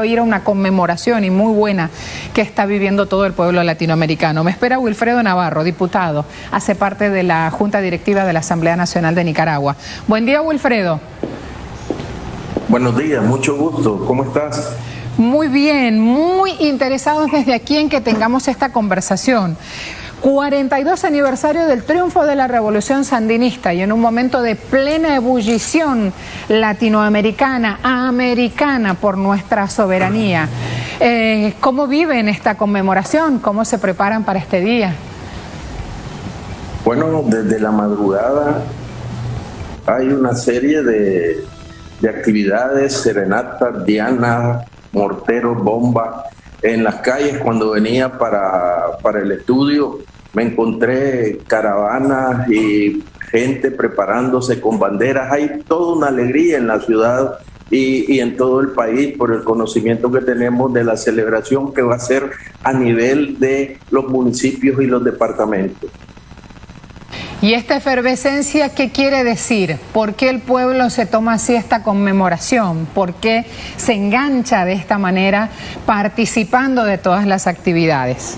quiero ir a una conmemoración y muy buena que está viviendo todo el pueblo latinoamericano. Me espera Wilfredo Navarro, diputado, hace parte de la Junta Directiva de la Asamblea Nacional de Nicaragua. Buen día, Wilfredo. Buenos días, mucho gusto. ¿Cómo estás? Muy bien, muy interesados desde aquí en que tengamos esta conversación. 42 aniversario del triunfo de la revolución sandinista y en un momento de plena ebullición latinoamericana, americana por nuestra soberanía. Eh, ¿Cómo viven esta conmemoración? ¿Cómo se preparan para este día? Bueno, desde la madrugada hay una serie de, de actividades, serenatas, dianas, morteros, bombas, en las calles cuando venía para, para el estudio me encontré caravanas y gente preparándose con banderas. Hay toda una alegría en la ciudad y, en todo el país por el conocimiento que tenemos de la celebración que va a ser a nivel de los municipios y los departamentos. ¿Y esta efervescencia qué quiere decir? ¿Por qué el pueblo se toma así esta conmemoración? ¿Por qué se engancha de esta manera participando de todas las actividades?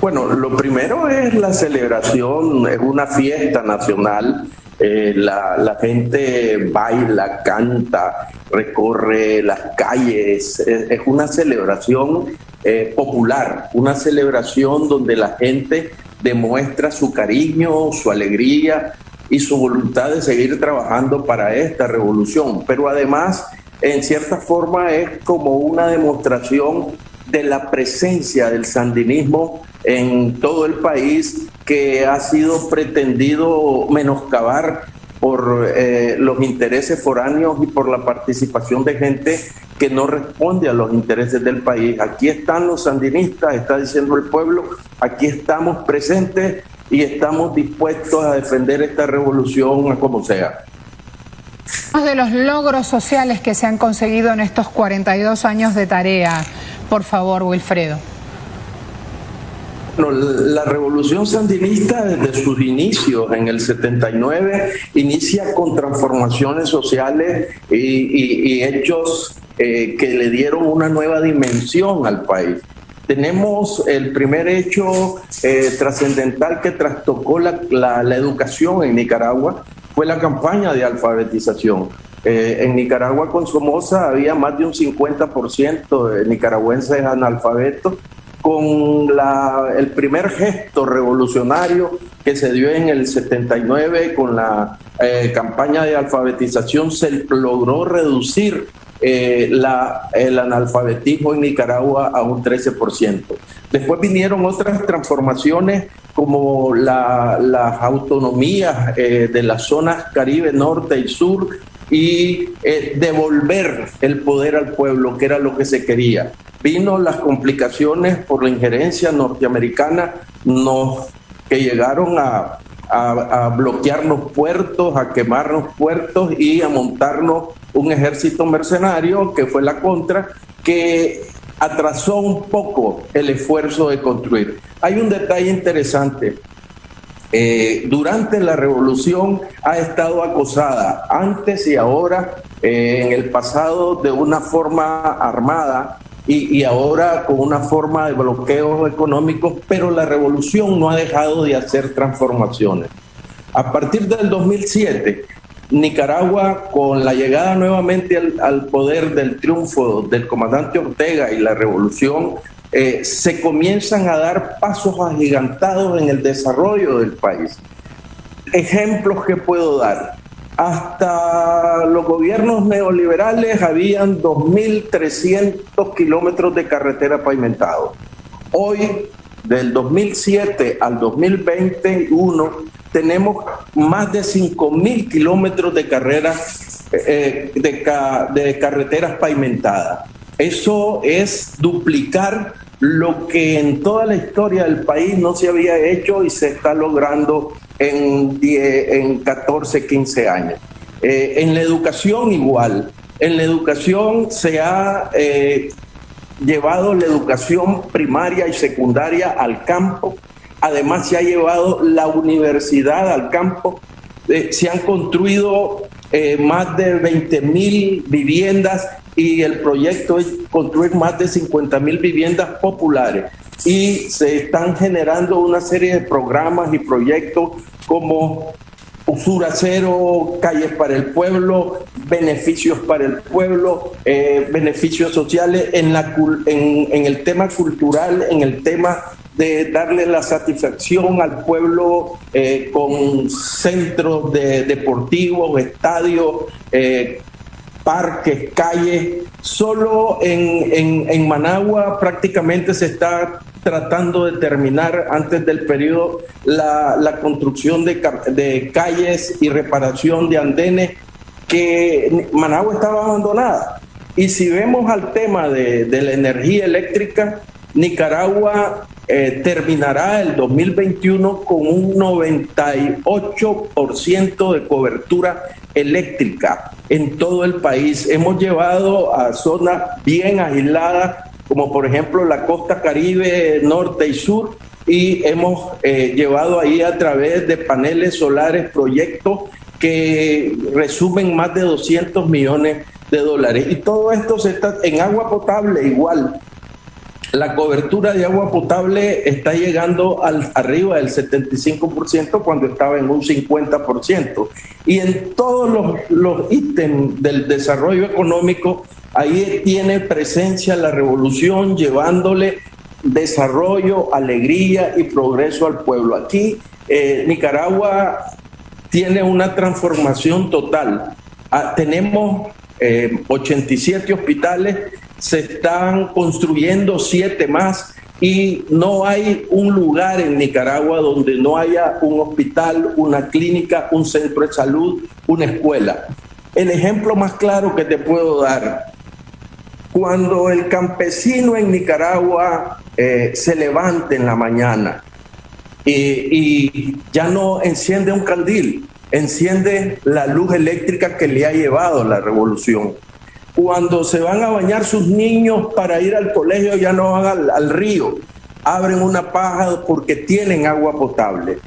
Bueno, lo primero es la celebración, es una fiesta nacional. Eh, la, gente baila, canta, recorre las calles. Es, es una celebración eh, popular, una celebración donde la gente demuestra su cariño, su alegría y su voluntad de seguir trabajando para esta revolución. Pero además, en cierta forma, es como una demostración de la presencia del sandinismo en todo el país que ha sido pretendido menoscabar por eh, los intereses foráneos y por la participación de gente que no responde a los intereses del país. Aquí están los sandinistas, está diciendo el pueblo, aquí estamos presentes y estamos dispuestos a defender esta revolución a como sea. De los logros sociales que se han conseguido en estos 42 años de tarea, por favor, Wilfredo. Bueno, la revolución sandinista desde sus inicios en el 79 inicia con transformaciones sociales y, y, y hechos eh, que le dieron una nueva dimensión al país. Tenemos el primer hecho eh, trascendental que trastocó la, la, la educación en Nicaragua, fue la campaña de alfabetización. Eh, en Nicaragua con Somoza había más de un 50% de nicaragüenses analfabetos, con la, el primer gesto revolucionario que se dio en el 79 con la eh, campaña de alfabetización se logró reducir eh, el analfabetismo en Nicaragua a un 13%. Después vinieron otras transformaciones como la, las autonomías eh, de las zonas Caribe Norte y Sur y eh, devolver el poder al pueblo, que era lo que se quería. Vino las complicaciones por la injerencia norteamericana nos, que llegaron a, a, a bloquear los puertos, a quemar los puertos y a montarnos un ejército mercenario, que fue la contra, que atrasó un poco el esfuerzo de construir. Hay un detalle interesante. Eh, durante la revolución ha estado acosada antes y ahora, eh, en el pasado de una forma armada y, y, ahora con una forma de bloqueo económico, pero la revolución no ha dejado de hacer transformaciones. A partir del 2007, Nicaragua, con la llegada nuevamente al, poder del triunfo del comandante Ortega y la revolución, eh, se comienzan a dar pasos agigantados en el desarrollo del país. Ejemplos que puedo dar. Hasta los gobiernos neoliberales habían 2.300 kilómetros de carretera pavimentados. Hoy, del 2007 al 2021, tenemos más de 5.000 kilómetros de, carreras, eh, de, de carreteras pavimentadas. Eso es duplicar lo que en toda la historia del país no se había hecho y se está logrando en, 10, en 14, 15 años. Eh, en la educación igual. En la educación se ha eh, llevado la educación primaria y secundaria al campo. Además se ha llevado la universidad al campo. Eh, se han construido eh, más de 20 mil viviendas y el proyecto es construir más de 50 mil viviendas populares y se están generando una serie de programas y proyectos como usura cero, calles para el pueblo, beneficios para el pueblo, eh, beneficios sociales en, el tema cultural, en el tema de darle la satisfacción al pueblo eh, con centros de, deportivos, estadios, eh, parques, calles. Solo en, en, Managua prácticamente se está tratando de terminar antes del periodo la, construcción de, de, calles y reparación de andenes que Managua estaba abandonada. Y si vemos al tema de, de la energía eléctrica, Nicaragua eh, terminará el 2021 con un 98% de cobertura eléctrica en todo el país. Hemos llevado a zonas bien aisladas, como por ejemplo la costa caribe norte y sur, y hemos eh, llevado ahí a través de paneles solares proyectos que resumen más de 200 millones de dólares. Y todo esto se está en agua potable igual la cobertura de agua potable está llegando al, arriba del 75% cuando estaba en un 50%. Y en todos los, los ítems del desarrollo económico, ahí tiene presencia la revolución llevándole desarrollo, alegría y progreso al pueblo. Aquí eh, Nicaragua tiene una transformación total. Ah, tenemos 87 eh, hospitales se están construyendo siete más y no hay un lugar en Nicaragua donde no haya un hospital, una clínica, un centro de salud, una escuela. El ejemplo más claro que te puedo dar, cuando el campesino en Nicaragua eh, se levanta en la mañana y ya no enciende un candil, enciende la luz eléctrica que le ha llevado la revolución cuando se van a bañar sus niños para ir al colegio, ya no van al, río, abren una paja porque tienen agua potable.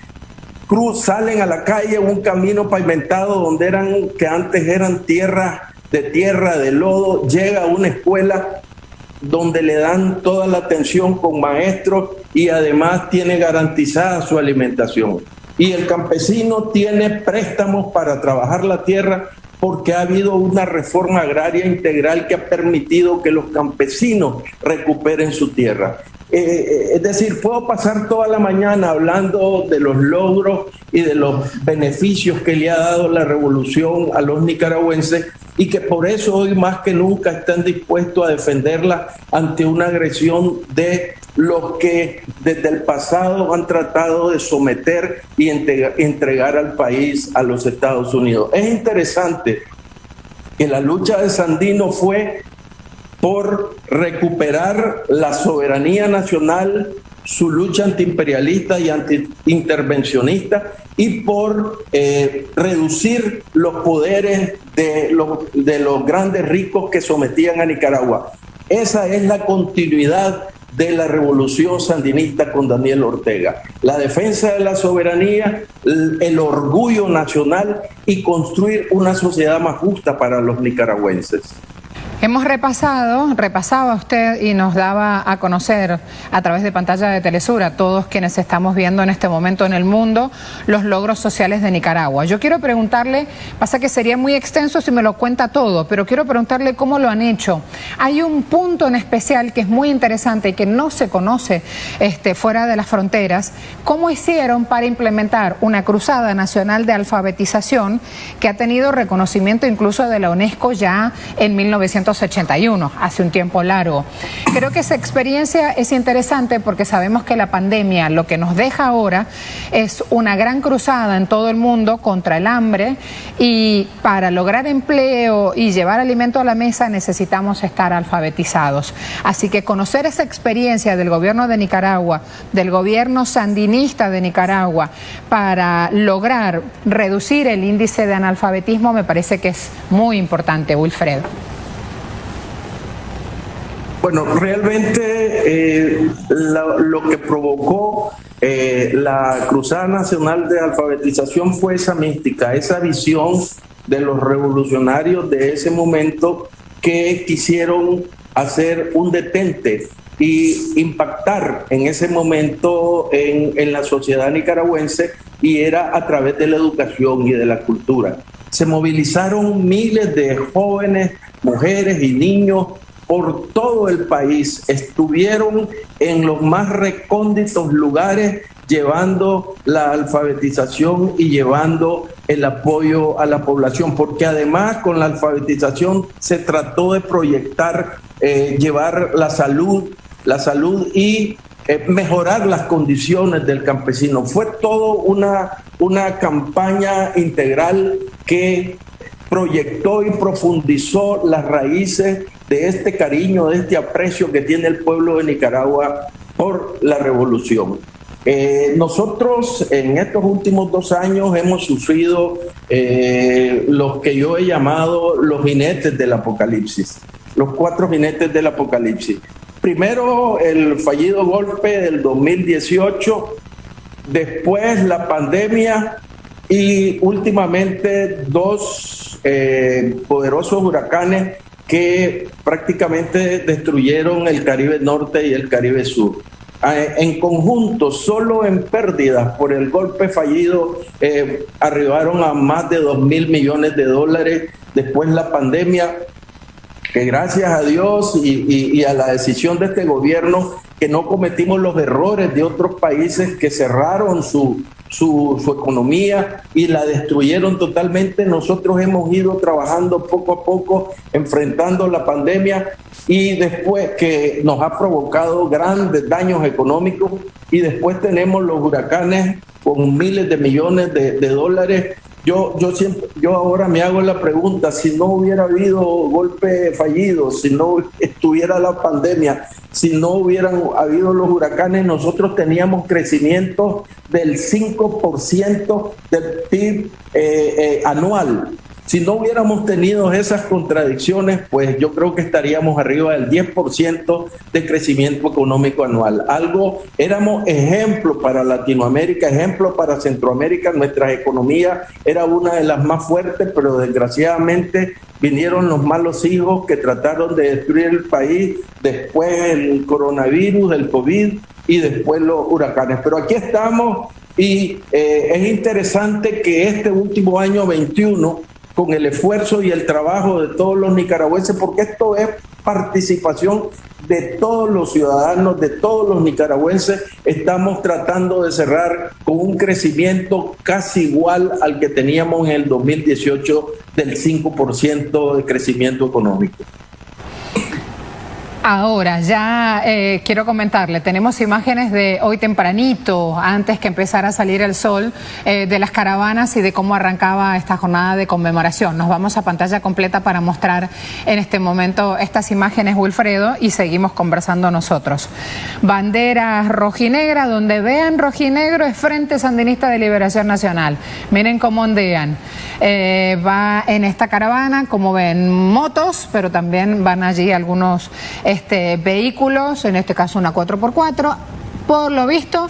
Cruz salen a la calle, un camino pavimentado donde eran, que antes eran tierra de tierra, de lodo, llega a una escuela donde le dan toda la atención con maestros y además tiene garantizada su alimentación. Y el campesino tiene préstamos para trabajar la tierra porque ha habido una reforma agraria integral que ha permitido que los campesinos recuperen su tierra. Eh, eh, es decir, puedo pasar toda la mañana hablando de los logros y de los beneficios que le ha dado la revolución a los nicaragüenses y que por eso hoy más que nunca están dispuestos a defenderla ante una agresión de los que desde el pasado han tratado de someter y entregar al país a los Estados Unidos. Es interesante que la lucha de Sandino fue por recuperar la soberanía nacional, su lucha antiimperialista y antiintervencionista y por eh, reducir los poderes de los, de los grandes ricos que sometían a Nicaragua. Esa es la continuidad de la revolución sandinista con Daniel Ortega. La defensa de la soberanía, el orgullo nacional y construir una sociedad más justa para los nicaragüenses. Hemos repasado, repasaba usted y nos daba a conocer a través de pantalla de Telesura, todos quienes estamos viendo en este momento en el mundo, los logros sociales de Nicaragua. Yo quiero preguntarle, pasa que sería muy extenso si me lo cuenta todo, pero quiero preguntarle cómo lo han hecho. Hay un punto en especial que es muy interesante y que no se conoce este, fuera de las fronteras, cómo hicieron para implementar una cruzada nacional de alfabetización que ha tenido reconocimiento incluso de la UNESCO ya en 1900 81, hace un tiempo largo. Creo que esa experiencia es interesante porque sabemos que la pandemia lo que nos deja ahora es una gran cruzada en todo el mundo contra el hambre y para lograr empleo y llevar alimento a la mesa necesitamos estar alfabetizados. Así que conocer esa experiencia del gobierno de Nicaragua, del gobierno sandinista de Nicaragua, para lograr reducir el índice de analfabetismo me parece que es muy importante, Wilfredo. Bueno, realmente eh, lo que provocó eh, la Cruzada Nacional de Alfabetización fue esa mística, esa visión de los revolucionarios de ese momento que quisieron hacer un detente y impactar en ese momento en, en, la sociedad nicaragüense y era a través de la educación y de la cultura. Se movilizaron miles de jóvenes, mujeres y niños por todo el país, estuvieron en los más recónditos lugares llevando la alfabetización y llevando el apoyo a la población, porque además con la alfabetización se trató de proyectar, eh, llevar la salud, la salud y eh, mejorar las condiciones del campesino. Fue todo una, una campaña integral que proyectó y profundizó las raíces de este cariño, de este aprecio que tiene el pueblo de Nicaragua por la revolución. Eh, nosotros en estos últimos dos años hemos sufrido eh, lo que yo he llamado los jinetes del apocalipsis, los cuatro jinetes del apocalipsis. Primero el fallido golpe del 2018, después la pandemia y últimamente dos eh, poderosos huracanes que prácticamente destruyeron el Caribe Norte y el Caribe Sur. Ah, en conjunto, solo en pérdidas por el golpe fallido, eh, arribaron a más de 2 mil millones de dólares. Después la pandemia, que gracias a Dios y, y a la decisión de este gobierno, que no cometimos los errores de otros países que cerraron su, su, economía y la destruyeron totalmente. Nosotros hemos ido trabajando poco a poco, enfrentando la pandemia y después que nos ha provocado grandes daños económicos y después tenemos los huracanes con miles de millones de, de dólares yo, yo, siempre, yo ahora me hago la pregunta, si no hubiera habido golpe fallido, si no estuviera la pandemia, si no hubieran habido los huracanes, nosotros teníamos crecimiento del 5% del PIB eh, eh, anual. Si no hubiéramos tenido esas contradicciones, pues yo creo que estaríamos arriba del 10% de crecimiento económico anual. Algo, éramos ejemplo para Latinoamérica, ejemplo para Centroamérica, nuestra economía era una de las más fuertes, pero desgraciadamente vinieron los malos hijos que trataron de destruir el país, después el coronavirus, el COVID y después los huracanes. Pero aquí estamos y eh, es interesante que este último año 21 con el esfuerzo y el trabajo de todos los nicaragüenses, porque esto es participación de todos los ciudadanos, de todos los nicaragüenses. Estamos tratando de cerrar con un crecimiento casi igual al que teníamos en el 2018 del 5% de crecimiento económico. Ahora, ya eh, quiero comentarle, tenemos imágenes de hoy tempranito, antes que empezara a salir el sol, eh, de las caravanas y de cómo arrancaba esta jornada de conmemoración. Nos vamos a pantalla completa para mostrar en este momento estas imágenes, Wilfredo, y seguimos conversando nosotros. Bandera rojinegra, donde vean rojinegro es Frente Sandinista de Liberación Nacional. Miren cómo ondean. Eh, va en esta caravana, como ven, motos, pero también van allí algunos este, vehículos, en este caso una 4x4. Por lo visto,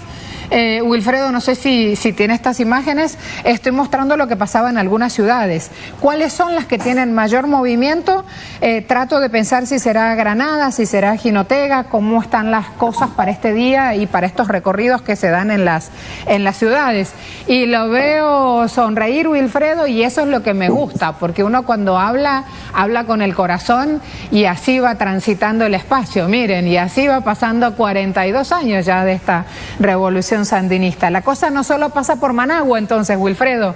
eh, Wilfredo, no sé si, tiene estas imágenes, estoy mostrando lo que pasaba en algunas ciudades. ¿Cuáles son las que tienen mayor movimiento? Eh, trato de pensar si será Granada, si será Jinotega, cómo están las cosas para este día y para estos recorridos que se dan en las, en las ciudades. Y lo veo sonreír, Wilfredo, y eso es lo que me gusta, porque uno cuando habla, habla con el corazón y así va transitando el espacio. Miren, y así va pasando 42 años ya de esta revolución sandinista. La cosa no solo pasa por Managua, entonces, Wilfredo.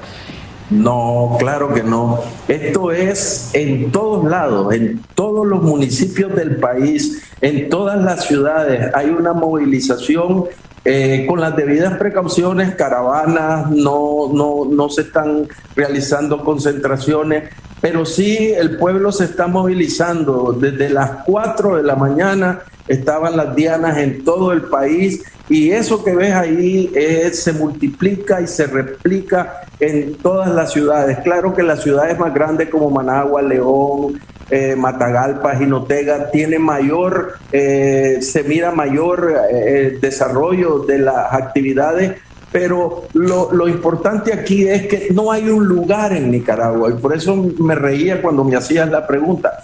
No, claro que no. Esto es en todos lados, en todos los municipios del país, en todas las ciudades. Hay una movilización eh, con las debidas precauciones, caravanas, no, no, no se están realizando concentraciones, pero sí el pueblo se está movilizando. Desde las 4 de la mañana estaban las dianas en todo el país y eso que ves ahí se multiplica y se replica en todas las ciudades. Claro que las ciudades más grandes como Managua, León, eh, Matagalpa, Jinotega, tiene mayor, eh, se mira mayor eh, desarrollo de las actividades, pero lo, importante aquí es que no hay un lugar en Nicaragua, y por eso me reía cuando me hacías la pregunta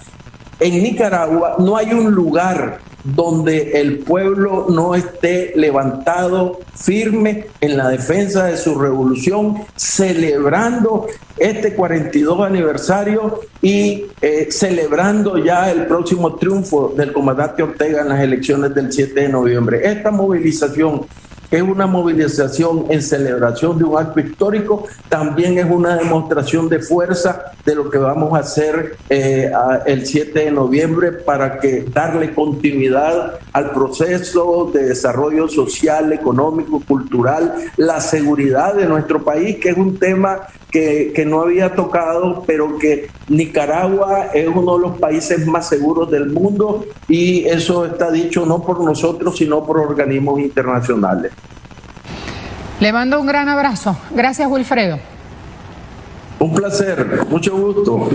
en Nicaragua no hay un lugar donde el pueblo no esté levantado firme en la defensa de su revolución, celebrando este 42 aniversario y eh, celebrando ya el próximo triunfo del comandante Ortega en las elecciones del 7 de noviembre. Esta movilización es una movilización en celebración de un acto histórico, también es una demostración de fuerza de lo que vamos a hacer eh, el 7 de noviembre para que darle continuidad al proceso de desarrollo social, económico, cultural, la seguridad de nuestro país, que es un tema que, que, no había tocado, pero que Nicaragua es uno de los países más seguros del mundo y eso está dicho no por nosotros, sino por organismos internacionales. Le mando un gran abrazo. Gracias, Wilfredo. Un placer, mucho gusto.